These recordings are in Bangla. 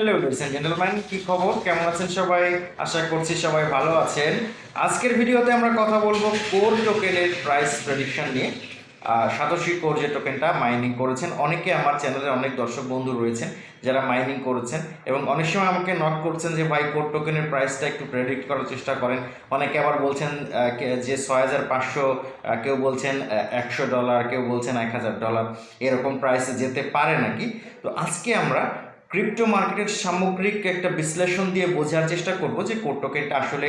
হ্যালো লেডিস এন্ড জেন্টলম্যান কি খবর? কেমন আছেন সবাই? আশা করছি সবাই ভালো আছেন। আজকের ভিডিওতে আমরা কথা বলব কোর টোকেনের প্রাইস প্রেডিকশন নিয়ে। সাতোশি কোর যে টোকেনটা মাইনিং করেছেন, অনেকে আমার চ্যানেলে অনেক দর্শক বন্ধু রয়েছেন যারা মাইনিং করেছেন এবং অনেক সময় আমাকে নক করছেন যে, ভাই, কোর টোকেনের প্রাইসটা একটু প্রেডিক্ট করার চেষ্টা করেন। অনেকে আবার বলছেন যে ছয় হাজার পাঁচশো কেউ বলছেন একশো ডলার কেউ বলছেন এক হাজার ডলার এরকম প্রাইসে যেতে পারে নাকি? তো আজকে আমরা ক্রিপ্টো মার্কেটের সামগ্রিক একটা বিশ্লেষণ দিয়ে বোঝার চেষ্টা করব যে কোড টোকেনটা আসলে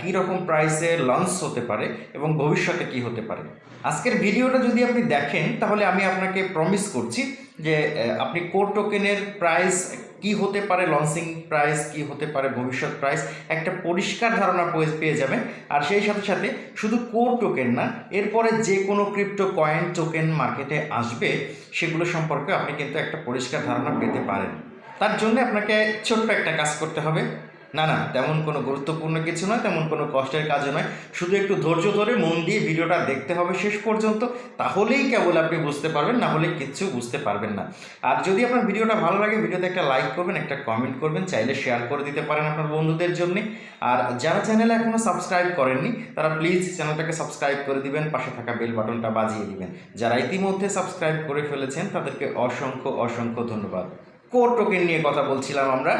কী রকম প্রাইসে লঞ্চ হতে পারে এবং ভবিষ্যতে কি হতে পারে। আজকের ভিডিওটা যদি আপনি দেখেন, তাহলে আমি আপনাকে প্রমিস করছি যে আপনি কোড টোকেনের প্রাইস কি হতে পারে লঞ্চিং প্রাইস কি হতে পারে, ভবিষ্যৎ প্রাইস একটা পরিষ্কার ধারণা পেয়ে যাবেন। আর সেই সাথে সাথে শুধু কোর টোকেন না, এরপরে যে কোনো ক্রিপ্টো কয়েন টোকেন মার্কেটে আসবে, সেগুলো সম্পর্কে আপনি কিন্তু একটা পরিষ্কার ধারণা পেতে পারেন। তার জন্য আপনাকে ছোট্ট একটা কাজ করতে হবে। না না, তেমন কোনো গুরুত্বপূর্ণ কিছু নয়, তেমন কোনো কষ্টের কাজও নয়। শুধু একটু ধৈর্য ধরে মন দিয়ে ভিডিওটা দেখতে হবে শেষ পর্যন্ত, তাহলেই কেবল আপনি বুঝতে পারবেন, না হলে কিচ্ছু বুঝতে পারবেন না। আর যদি আপনার ভিডিওটা ভালো লাগে, ভিডিওতে একটা লাইক করবেন, একটা কমেন্ট করবেন, চাইলে শেয়ার করে দিতে পারেন আপনার বন্ধুদের জন্য। আর যারা চ্যানেলে এখনও সাবস্ক্রাইব করেননি, তারা প্লিজ চ্যানেলটাকে সাবস্ক্রাইব করে দিবেন, পাশে থাকা বেল বাটনটা বাজিয়ে দিবেন। যারা ইতিমধ্যে সাবস্ক্রাইব করে ফেলেছেন, তাদেরকে অসংখ্য অসংখ্য ধন্যবাদ। কোর টোকেন নিয়ে কথা বলছিলাম আমরা।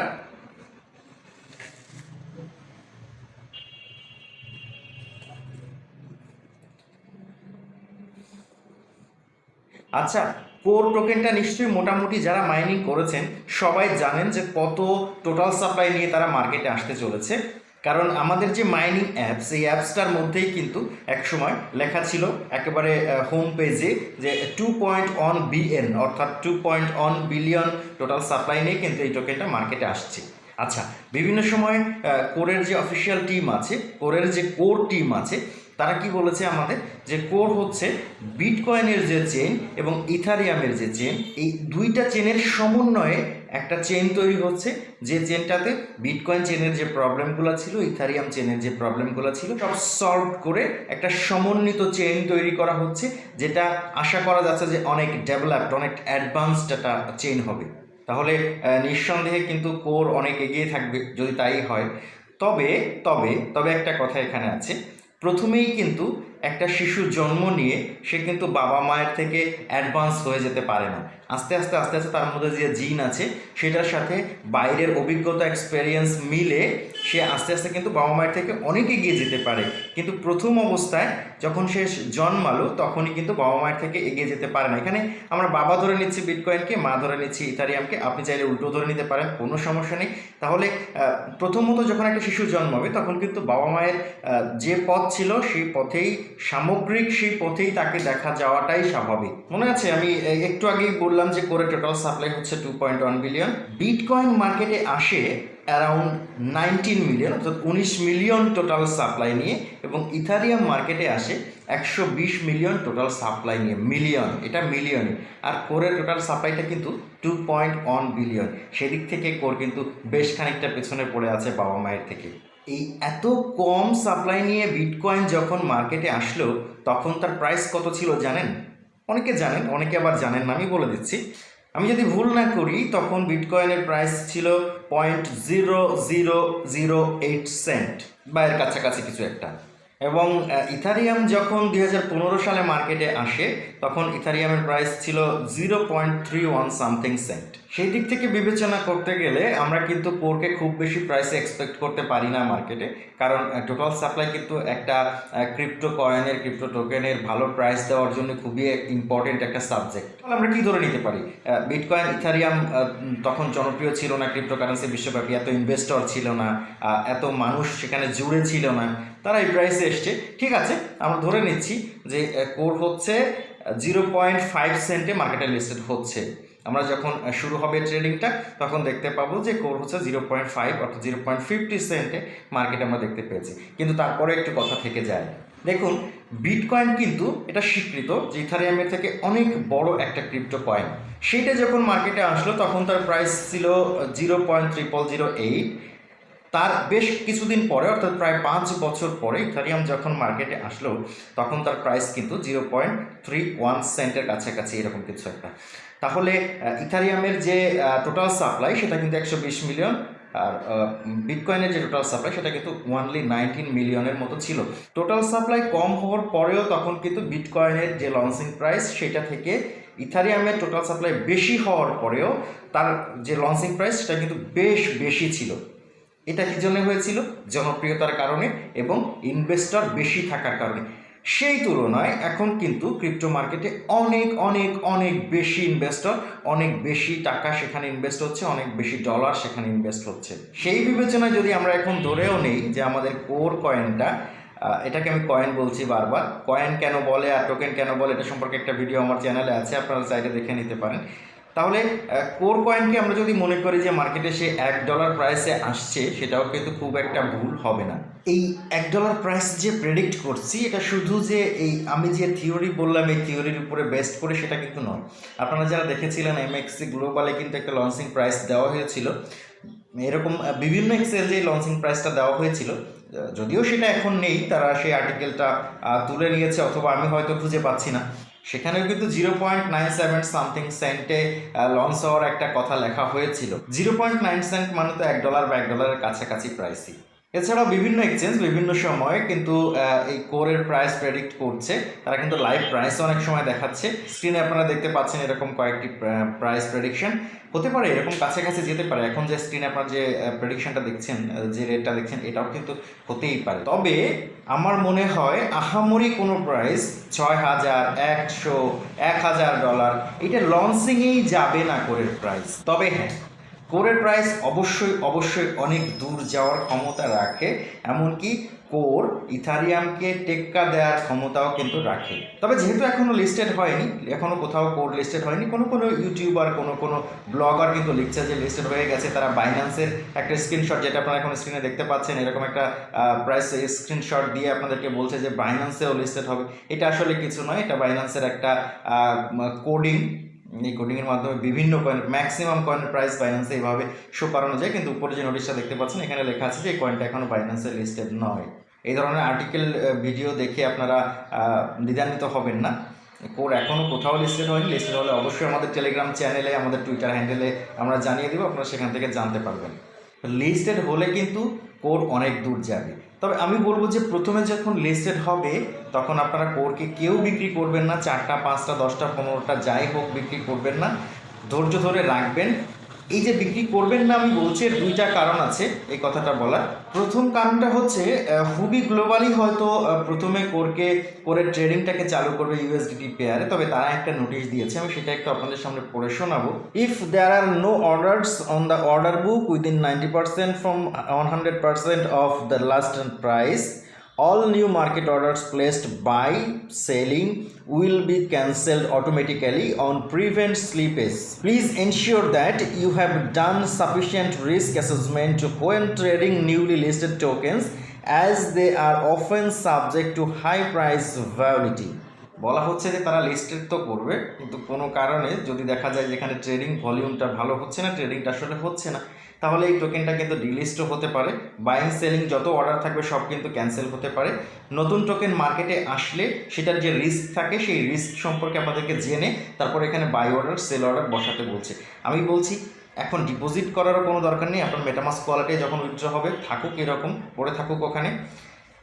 আচ্ছা কোর টোকেনটা নিশ্চয়ই মোটামুটি যারা মাইনিং করেছেন, সবাই জানেন যে কত টোটাল সাপ্লাই নিয়ে তারা মার্কেটে আসতে চলেছে। কারণ আমাদের যে মাইনিং অ্যাপস এই অ্যাপসটার মধ্যেই কিন্তু একসময় লেখা ছিল একেবারে হোম পেজে যে টু পয়েন্ট অন বিএন অর্থাৎ two point one billion total supply নিয়ে কিন্তু এই টোকেনটা মার্কেটে আসছে। আচ্ছা বিভিন্ন সময় কোরের যে অফিসিয়াল টিম আছে কোরের যে কোর টিম আছে তারা কি বলেছে আমাদের? যে কোর হচ্ছে বিটকয়েনের যে চেন এবং ইথারিয়ামের যে চেন, এই দুইটা চেনের সমন্বয়ে একটা চেন তৈরি হচ্ছে। যে চেনটাতে বিটকয়েন চেনের যে প্রবলেমগুলো ছিল, ইথারিয়াম চেনের যে প্রবলেমগুলো ছিল, সব সলভ করে একটা সমন্বিত চেন তৈরি করা হচ্ছে, যেটা আশা করা যাচ্ছে যে অনেক ডেভেলপড, অনেক অ্যাডভান্সড একটা চেন হবে। তাহলে নিঃসন্দেহে কিন্তু কোর অনেক এগিয়ে থাকবে যদি তাই হয়। তবে তবে তবে একটা কথা এখানে আছে। প্রথমেই কিন্তু একটা শিশু জন্ম নিয়ে সে কিন্তু বাবা মায়ের থেকে অ্যাডভান্স হয়ে যেতে পারে না। আস্তে আস্তে আস্তে আস্তে তার মধ্যে যে জিন আছে, সেটার সাথে বাইরের অভিজ্ঞতা এক্সপেরিয়েন্স মিলে সে আস্তে আস্তে কিন্তু বাবা মায়ের থেকে অনেক এগিয়ে যেতে পারে। কিন্তু প্রথম অবস্থায় যখন সে জন্মালো, তখনই কিন্তু বাবা মায়ের থেকে এগিয়ে যেতে পারে না। এখানে আমরা বাবা ধরে নিচ্ছি বিটকয়েনকে, মা ধরে নিচ্ছি ইথারিয়ামকে। আপনি চাইলে উল্টো ধরে নিতে পারেন, কোনো সমস্যা নেই। তাহলে প্রথমত যখন একটা শিশু জন্মাবে, তখন কিন্তু বাবা মায়ের যে পথ ছিল, সেই পথেই, সামগ্রিক সেই পথেই তাকে দেখা যাওয়াটাই স্বাভাবিক। মনে আছে? আমি একটু আগেই বললাম যে করে টোটাল সাপ্লাই হচ্ছে two point one billion bitcoin মার্কেটে আসে অ্যারাউন্ড নাইনটিন মিলিয়ন, অর্থাৎ উনিশ মিলিয়ন টোটাল সাপ্লাই নিয়ে এবং ইথারিয়াম মার্কেটে আসে একশো বিশ মিলিয়ন টোটাল সাপ্লাই নিয়ে, মিলিয়ন, এটা মিলিয়নে। আর কোরের টোটাল সাপ্লাইটা কিন্তু টু পয়েন্ট ওয়ান বিলিয়ন সেদিক থেকে কোর কিন্তু বেশ খানিকটা পেছনে পড়ে আছে বাবা মায়ের থেকে। এই এত কম সাপ্লাই নিয়ে বিটকয়েন যখন মার্কেটে আসলো, তখন তার প্রাইস কত ছিল জানেন? অনেকে জানেন, অনেকে আবার জানেন না, আমি বলে দিচ্ছি। আমি যদি ভুল না করি, তখন বিটকয়েনের প্রাইস ছিল point zero zero zero eight cent বা এর কাছাকাছি কিছু একটা। এবং ইথারিয়াম যখন দুই হাজার পনেরো সালে মার্কেটে আসে, তখন ইথারিয়ামের প্রাইস ছিল zero point three one something cent সেই দিক থেকে বিবেচনা করতে গেলে আমরা কিন্তু কোরকে খুব বেশি প্রাইসে এক্সপেক্ট করতে পারি না মার্কেটে কারণ টোটাল সাপ্লাই কিন্তু একটা ক্রিপ্টো কয়েনের ক্রিপ্টো টোকেনের ভালো প্রাইস দেওয়ার জন্য খুবই ইম্পর্টেন্ট একটা সাবজেক্ট তাহলে আমরা কি ধরে নিতে পারি? বিটকয়েন ইথারিয়াম তখন জনপ্রিয় ছিল না ক্রিপ্টো কারেন্সি বিশ্বব্যাপী এত ইনভেস্টর ছিল না এত মানুষ সেখানে জুড়ে ছিল না, তারা এই প্রাইসে এসছে। ঠিক আছে, আমরা ধরে নিচ্ছি যে কোর হচ্ছে জিরো পয়েন্ট ফাইভ সেন্টে মার্কেটে লিস্টেড হচ্ছে। আমরা যখন শুরু হবে ট্রেডিংটা, তখন দেখতে পাবো যে কোর হচ্ছে জিরো পয়েন্ট ফাইভ অর্থাৎ জিরো পয়েন্ট ফিফটি সেন্টে মার্কেট আমরা দেখতে পেয়েছি। কিন্তু তারপরে একটু কথা থেকে যায়। দেখুন বিটকয়েন কিন্তু এটা স্বীকৃত, যে ইথারিয়ামের থেকে অনেক বড় একটা ক্রিপ্টো কয়েন সেটা যখন মার্কেটে আসলো, তখন তার প্রাইস ছিল zero point triple zero eight তার বেশ কিছুদিন পরে, অর্থাৎ প্রায় পাঁচ বছর পরে ইথারিয়াম যখন মার্কেটে আসলো, তখন তার প্রাইস কিন্তু জিরো পয়েন্ট থ্রি ওয়ান সেন্টের কাছাকাছি এরকম কিছু একটা। তাহলে ইথারিয়ামের যে টোটাল সাপ্লাই সেটা কিন্তু একশো বিশ মিলিয়ন আর বিটকয়েনের যে টোটাল সাপ্লাই সেটা কিন্তু ওয়ানলি নাইনটিন মিলিয়নের মতো ছিল। টোটাল সাপ্লাই কম হওয়ার পরেও তখন কিন্তু বিটকয়েনের যে লঞ্চিং প্রাইস সেটা থেকে ইথারিয়ামের টোটাল সাপ্লাই বেশি হওয়ার পরেও তার যে লঞ্চিং প্রাইস সেটা কিন্তু বেশ বেশি ছিল। এটা কি জন্য হয়েছিল? জনপ্রিয়তার কারণে এবং ইনভেস্টর বেশি থাকার কারণে। সেই তুলনায় এখন কিন্তু ক্রিপ্টো মার্কেটে অনেক অনেক অনেক বেশি ইনভেস্টর অনেক বেশি টাকা সেখানে ইনভেস্ট হচ্ছে, অনেক বেশি ডলার সেখানে ইনভেস্ট হচ্ছে। সেই বিবেচনায় যদি আমরা এখন ধরেও নেই যে আমাদের কোর কয়েনটা এটাকে আমি কয়েন বলছি বারবার। কয়েন কেন বলে আর টোকেন কেন বলে, এটা সম্পর্কে একটা ভিডিও আমার চ্যানেলে আছে, আপনারা চাইলে দেখে নিতে পারেন। তাহলে কোর কয়েনকে আমরা যদি মনে করি যে মার্কেটে সে এক ডলার প্রাইসে আসছে, সেটাও কিন্তু খুব একটা ভুল হবে না। এই এক ডলার প্রাইস যে প্রেডিক্ট করছি, এটা শুধু যে এই, আমি যে থিওরি বললাম, এই থিওরির উপরে বেস্ট করে সেটা কিন্তু নয়। আপনারা যারা দেখেছিলেন এম এমএক্সি গ্লোবালে কিন্তু একটা লঞ্চিং প্রাইস দেওয়া হয়েছিল। এরকম বিভিন্ন এক্সচেঞ্জে লঞ্চিং প্রাইসটা দেওয়া হয়েছিল যদিও সেটা এখন নেই, তারা সেই আর্টিকেলটা তুলে নিয়েছে, অথবা আমি হয়তো খুঁজে পাচ্ছি না। সেখানেও কিন্তু zero point nine seven something সেন্টে launch হওয়ার একটা কথা লেখা হয়েছিল। জিরো পয়েন্ট নাইন সেন্ট মানে তো এক ডলার বা এক ডলারের কাছাকাছি প্রাইসই এছাড়াও বিভিন্ন এক্সচেঞ্জ বিভিন্ন সময়ে কিন্তু এই কোরের প্রাইস প্রেডিক্ট করছে। তারা কিন্তু লাইভ প্রাইস অনেক সময় দেখাচ্ছে। স্ক্রিনে আপনারা দেখতে পাচ্ছেন এরকম কয়েকটি প্রাইস প্রেডিকশন হতে পারে এরকম কাছাকাছি যেতে পারে। এখন যে স্ক্রিনে আপনার যে প্রেডিকশনটা দেখছেন যে রেটটা দেখছেন, এটাও কিন্তু হতেই পারে। তবে আমার মনে হয় আহামরি কোনো প্রাইস ছয় হাজার, একশো, এক হাজার ডলার এটা লঞ্চিংয়েই যাবে না কোরের প্রাইস তবে হ্যাঁ কোরের প্রাইস অবশ্যই অবশ্যই অনেক দূর যাওয়ার ক্ষমতা রাখে, এমনকি কোর ইথারিয়ামকে টেক্কা দেওয়ার ক্ষমতাও কিন্তু রাখে। তবে যেহেতু এখনও লিস্টেড হয়নি এখনও কোথাও কোর লিস্টেড হয়নি, কোনো কোনো ইউটিউবার কোনো কোনো ব্লগার কিন্তু লিখছে যে লিস্টেড হয়ে গেছে, তারা বাইন্যান্সের একটা স্ক্রিনশট যেটা আপনারা এখন স্ক্রিনে দেখতে পাচ্ছেন, এরকম একটা প্রাইস স্ক্রিনশট দিয়ে আপনাদেরকে বলছে যে বাইন্যান্সেও লিস্টেড হবে। এটা আসলে কিছু নয়, এটা বাইন্যান্সের একটা কোডিং এই কোডিংয়ের মাধ্যমে বিভিন্ন কয়েন ম্যাক্সিমাম কয়েনের প্রাইস বাইন্যান্সে এইভাবে শো করানো যায়, কিন্তু উপরে যে নোটিশটা দেখতে পাচ্ছেন, এখানে লেখা আছে যে এই কয়েনটা এখনও বাইন্যান্সে লিস্টেড নয়। এই ধরনের আর্টিকেল ভিডিও দেখে আপনারা দ্বিধান্বিত হবেন না। কোর এখনও কোথাও লিস্টেড হয়নি। লিস্টেড হলে অবশ্যই আমাদের টেলিগ্রাম চ্যানেলে আমাদের টুইটার হ্যান্ডেলে আমরা জানিয়ে দেবো, আপনারা সেখান থেকে জানতে পারবেন। লিস্টেড হলে কিন্তু কোর অনেক দূর যাবে। তবে আমি বলব যে প্রথমে যখন লিস্টেড হবে, তখন আপনারা কোরকে কেউ বিক্রি করবেন না, চারটা, পাঁচটা, দশটা, পনেরোটা, যাই হোক বিক্রি করবেন না। ধৈর্য ধরে রাখবেন। এই যে বিক্রি করবেন না আমি বলছি, এর দুইটা কারণ আছে এই কথাটা বলার। প্রথম কারণটা হচ্ছে হুবি গ্লোবালি হয়তো প্রথমে কোরকে, কোরের ট্রেডিংটাকে চালু করবে ইউএসডিটি পেয়ারে তবে তারা একটা নোটিশ দিয়েছে, আমি সেটা একটু আপনাদের সামনে পড়ে শোনাবো। If there are no orders on the order book within ninety percent from one hundred percent of the last price all new market orders placed by selling will be cancelled automatically on prevent slippage please ensure that you have done sufficient risk assessment when trading newly listed tokens as they are often subject to high price volatility বলা হচ্ছে যে তারা লিস্টেড তো করবে, কিন্তু কোনো কারণে যদি দেখা যায় যেখানে ট্রেডিং ভলিউমটা ভালো হচ্ছে না ট্রেডিংটা আসলে হচ্ছে না তাহলে এই টোকেনটা কিন্তু ডিলিস্টও হতে পারে। বাইং সেলিং যত অর্ডার থাকবে সব কিন্তু ক্যান্সেল হতে পারে। নতুন টোকেন মার্কেটে আসলে সেটার যে রিস্ক থাকে, সেই রিস্ক সম্পর্কে আমাদেরকে জেনে তারপর এখানে বাই অর্ডার সেল অর্ডার বসাতে বলছে। আমি বলছি, এখন ডিপোজিট করারও কোনো দরকার নেই। আপনার মেটামাস কোয়ালিটি যখন উইথড্র হবে, থাকুক এরকম, পড়ে থাকুক ওখানে।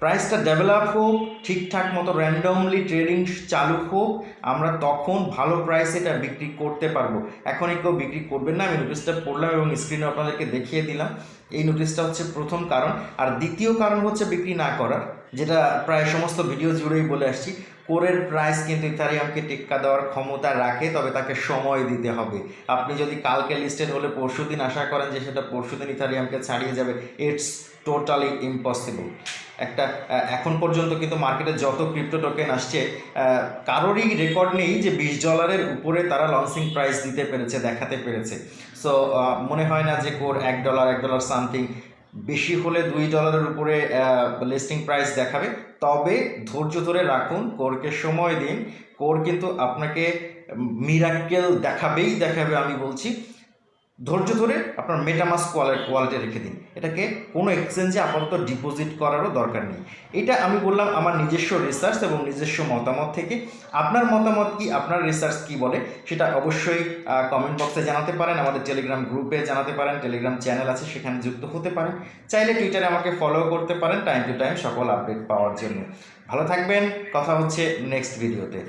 প্রাইসটা ডেভেলপ হোক, ঠিকঠাক মতো র্যান্ডমলি ট্রেডিং চালু হোক, আমরা তখন ভালো প্রাইসে এটা বিক্রি করতে পারব। এখনই কেউ বিক্রি করবেন না, আমি নোটিশটা পড়লাম এবং স্ক্রিনে আপনাদেরকে দেখিয়ে দিলাম। এই নোটিশটা হচ্ছে প্রথম কারণ। আর দ্বিতীয় কারণ হচ্ছে বিক্রি না করার, যেটা প্রায় সমস্ত ভিডিও জুড়েই বলে আসছি। কোরের প্রাইস কিন্তু ইথারিয়ামকে টেক্কা দেওয়ার ক্ষমতা রাখে, তবে তাকে সময় দিতে হবে। আপনি যদি কালকে লিস্টেড হলে পরশু দিন আশা করেন যে সেটা পরশু দিন ইথারিয়ামকে ছাড়িয়ে যাবে ইটস টোটালি ইম্পসিবল একটা এখন পর্যন্ত কিন্তু মার্কেটে যত ক্রিপ্টো টোকেন আসছে কারোরই রেকর্ড নেই যে বিশ ডলারের উপরে তারা লঞ্চিং প্রাইস দিতে পেরেছে, দেখাতে পেরেছে। সো মনে হয় না যে কোর এক ডলার এক ডলার সামথিং বেশি হলে দুই ডলারের উপরে লিস্টিং প্রাইস দেখাবে। তবে ধৈর্য ধরে রাখুন, কোরকে সময় দিন। কোর কিন্তু আপনাকে মিরাক্কেল দেখাবেই দেখাবে, আমি বলছি। ধৈর্য ধরে আপনার মেটামাস ওয়ালেট রেখে দিন। এটাকে কোনো এক্সচেঞ্জে আপাতত ডিপোজিট করারও দরকার নেই। এটা আমি বললাম আমার নিজস্ব রিসার্চ এবং নিজস্ব মতামত থেকে। আপনার মতামত কি, আপনার রিসার্চ কি বলে, সেটা অবশ্যই কমেন্ট বক্সে জানাতে পারেন, আমাদের টেলিগ্রাম গ্রুপে জানাতে পারেন টেলিগ্রাম চ্যানেল আছে, সেখানে যুক্ত হতে পারেন। চাইলে টুইটারে আমাকে ফলো করতে পারেন টাইম টু টাইম সকল আপডেট পাওয়ার জন্য। ভালো থাকবেন, কথা হচ্ছে নেক্সট ভিডিওতে